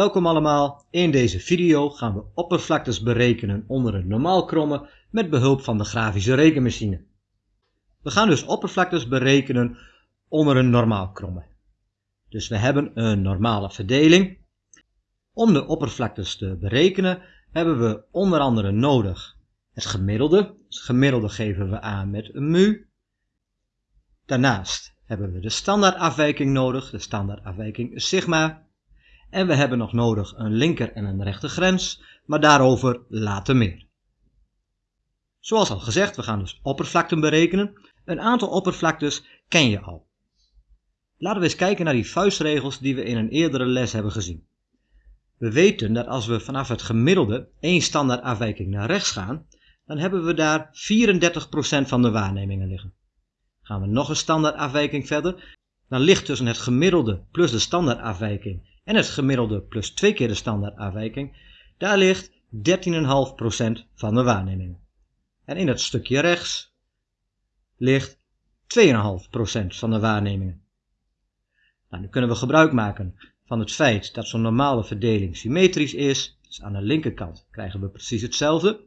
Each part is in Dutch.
Welkom allemaal, in deze video gaan we oppervlaktes berekenen onder een normaal kromme met behulp van de grafische rekenmachine. We gaan dus oppervlaktes berekenen onder een normaal kromme. Dus we hebben een normale verdeling. Om de oppervlaktes te berekenen hebben we onder andere nodig het gemiddelde. Het gemiddelde geven we aan met een mu. Daarnaast hebben we de standaardafwijking nodig. De standaardafwijking is sigma. En we hebben nog nodig een linker en een rechter grens, maar daarover later meer. Zoals al gezegd, we gaan dus oppervlakten berekenen. Een aantal oppervlaktes ken je al. Laten we eens kijken naar die vuistregels die we in een eerdere les hebben gezien. We weten dat als we vanaf het gemiddelde één standaardafwijking naar rechts gaan, dan hebben we daar 34% van de waarnemingen liggen. Gaan we nog een standaardafwijking verder, dan ligt tussen het gemiddelde plus de standaardafwijking en het gemiddelde plus twee keer de standaardafwijking, daar ligt 13,5% van de waarnemingen. En in het stukje rechts ligt 2,5% van de waarnemingen. Nou, nu kunnen we gebruik maken van het feit dat zo'n normale verdeling symmetrisch is. Dus aan de linkerkant krijgen we precies hetzelfde.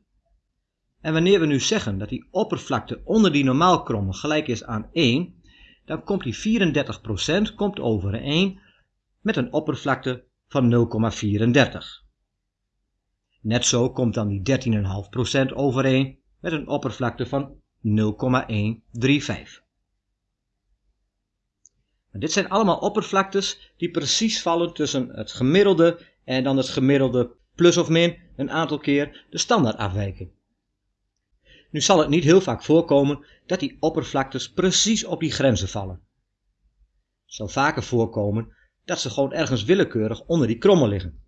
En wanneer we nu zeggen dat die oppervlakte onder die normaalkromme gelijk is aan 1, dan komt die 34% komt overeen met een oppervlakte van 0,34. Net zo komt dan die 13,5% overeen met een oppervlakte van 0,135. Dit zijn allemaal oppervlaktes die precies vallen tussen het gemiddelde en dan het gemiddelde plus of min een aantal keer de standaardafwijking. Nu zal het niet heel vaak voorkomen dat die oppervlaktes precies op die grenzen vallen. Het zal vaker voorkomen dat ze gewoon ergens willekeurig onder die krommel liggen.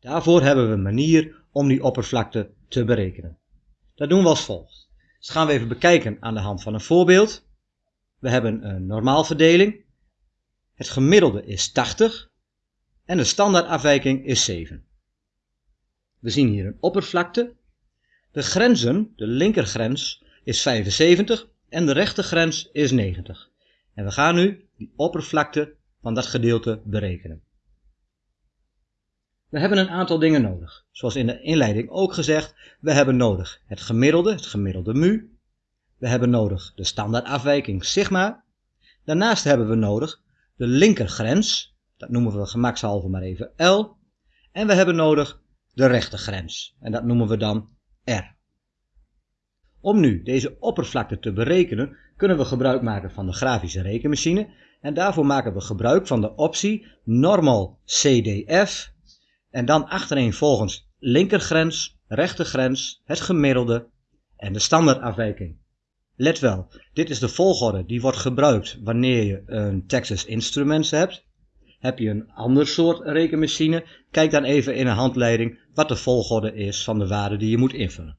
Daarvoor hebben we een manier om die oppervlakte te berekenen. Dat doen we als volgt. Dus gaan we even bekijken aan de hand van een voorbeeld. We hebben een normaalverdeling. Het gemiddelde is 80 en de standaardafwijking is 7. We zien hier een oppervlakte. De grenzen, de linkergrens is 75 en de rechtergrens is 90. En we gaan nu die oppervlakte van dat gedeelte berekenen. We hebben een aantal dingen nodig. Zoals in de inleiding ook gezegd, we hebben nodig het gemiddelde, het gemiddelde mu. We hebben nodig de standaardafwijking sigma. Daarnaast hebben we nodig de linkergrens, dat noemen we gemakshalve maar even L. En we hebben nodig de rechtergrens, en dat noemen we dan R. Om nu deze oppervlakte te berekenen, kunnen we gebruik maken van de grafische rekenmachine en daarvoor maken we gebruik van de optie normal CDF en dan achtereenvolgens linkergrens, rechtergrens, het gemiddelde en de standaardafwijking. Let wel, dit is de volgorde die wordt gebruikt wanneer je een Texas Instruments hebt. Heb je een ander soort rekenmachine, kijk dan even in een handleiding wat de volgorde is van de waarde die je moet invullen.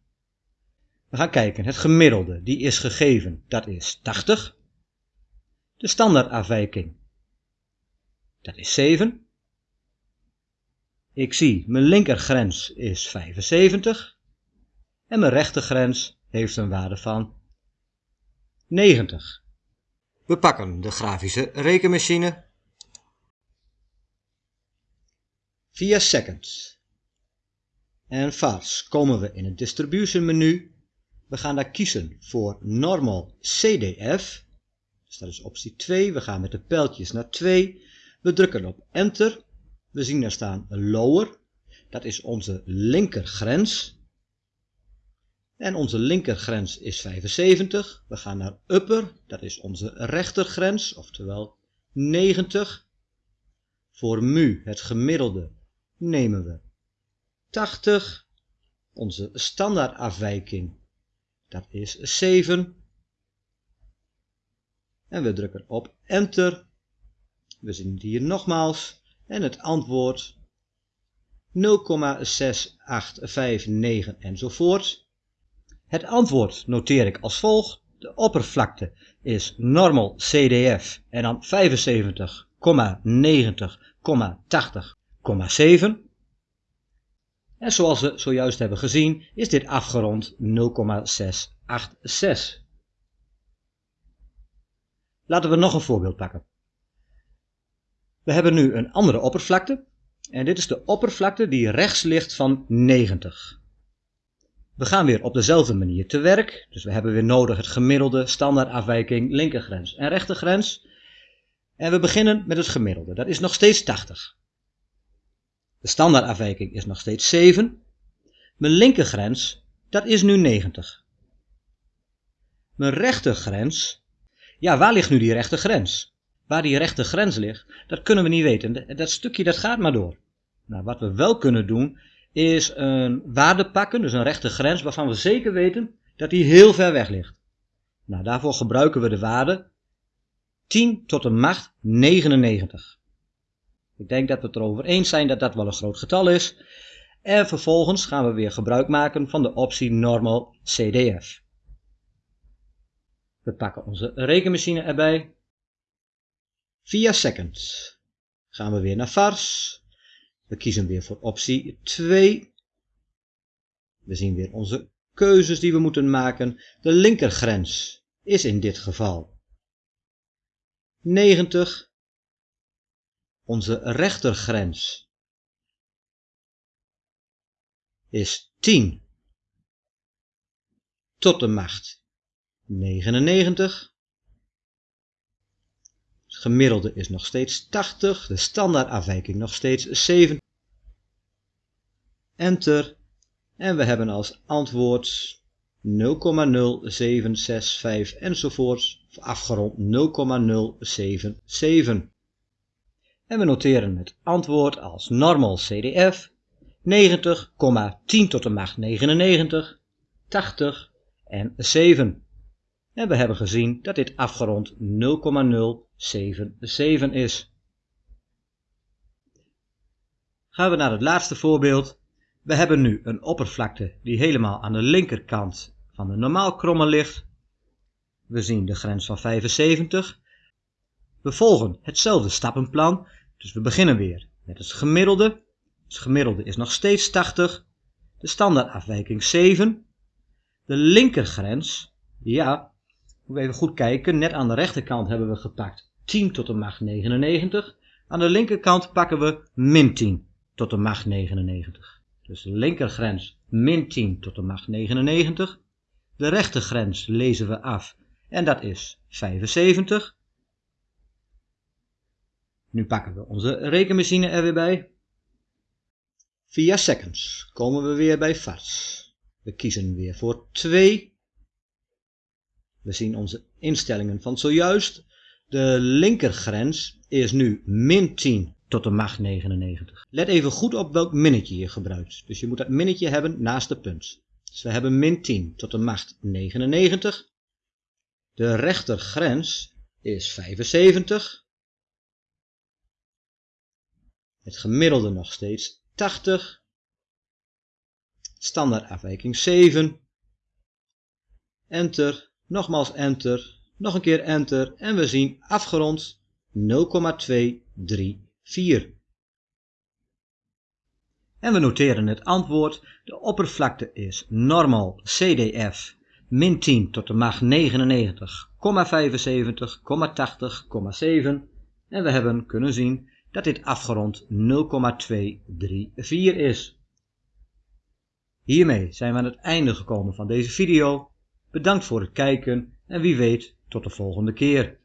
We gaan kijken, het gemiddelde, die is gegeven, dat is 80. De standaardafwijking, dat is 7. Ik zie, mijn linkergrens is 75. En mijn rechtergrens heeft een waarde van 90. We pakken de grafische rekenmachine. Via seconds. En vast komen we in het distribution menu. We gaan daar kiezen voor normal CDF. Dus dat is optie 2. We gaan met de pijltjes naar 2. We drukken op enter. We zien daar staan lower. Dat is onze linkergrens. En onze linkergrens is 75. We gaan naar upper, dat is onze rechtergrens, oftewel 90. Voor mu, het gemiddelde, nemen we 80. Onze standaardafwijking, dat is 7. En we drukken op enter. We zien het hier nogmaals. En het antwoord 0,6859 enzovoort. Het antwoord noteer ik als volgt. De oppervlakte is normal CDF en dan 75,90,80,7. En zoals we zojuist hebben gezien is dit afgerond 0,686. Laten we nog een voorbeeld pakken. We hebben nu een andere oppervlakte. En dit is de oppervlakte die rechts ligt van 90. We gaan weer op dezelfde manier te werk. Dus we hebben weer nodig het gemiddelde, standaardafwijking, linkergrens en rechtergrens. En we beginnen met het gemiddelde. Dat is nog steeds 80. De standaardafwijking is nog steeds 7. Mijn linkergrens, dat is nu 90. Mijn rechtergrens, ja, waar ligt nu die rechtergrens? Waar die rechtergrens ligt, dat kunnen we niet weten. Dat stukje dat gaat maar door. Nou, wat we wel kunnen doen, is een waarde pakken, dus een rechtergrens, waarvan we zeker weten dat die heel ver weg ligt. Nou, daarvoor gebruiken we de waarde 10 tot de macht 99. Ik denk dat we het erover eens zijn dat dat wel een groot getal is. En vervolgens gaan we weer gebruik maken van de optie Normal CDF. We pakken onze rekenmachine erbij. Via seconds gaan we weer naar vars. We kiezen weer voor optie 2. We zien weer onze keuzes die we moeten maken. De linkergrens is in dit geval 90. Onze rechtergrens is 10 tot de macht 99. Het gemiddelde is nog steeds 80, de standaardafwijking nog steeds 7. Enter. En we hebben als antwoord 0,0765 enzovoorts, afgerond 0,077. En we noteren het antwoord als normal CDF 90, 10 tot de macht 99, 80 en 7. En we hebben gezien dat dit afgerond 0,077 is. Gaan we naar het laatste voorbeeld. We hebben nu een oppervlakte die helemaal aan de linkerkant van de normaal kromme ligt. We zien de grens van 75. We volgen hetzelfde stappenplan, dus we beginnen weer met het gemiddelde. Het gemiddelde is nog steeds 80. De standaardafwijking 7. De linkergrens, ja, we even goed kijken. Net aan de rechterkant hebben we gepakt 10 tot de macht 99. Aan de linkerkant pakken we min 10 tot de macht 99. Dus de linkergrens min 10 tot de macht 99. De rechtergrens lezen we af en dat is 75. Nu pakken we onze rekenmachine er weer bij. Via seconds komen we weer bij vars. We kiezen weer voor 2. We zien onze instellingen van zojuist. De linkergrens is nu min 10 tot de macht 99. Let even goed op welk minnetje je gebruikt. Dus je moet dat minnetje hebben naast de punt. Dus we hebben min 10 tot de macht 99. De rechtergrens is 75. Het gemiddelde nog steeds 80. Standaardafwijking 7. Enter. Nogmaals enter. Nog een keer enter. En we zien afgerond 0,234. En we noteren het antwoord. De oppervlakte is normal CDF min 10 tot de macht 99,75, 80,7. En we hebben kunnen zien dat dit afgerond 0,234 is. Hiermee zijn we aan het einde gekomen van deze video. Bedankt voor het kijken en wie weet tot de volgende keer.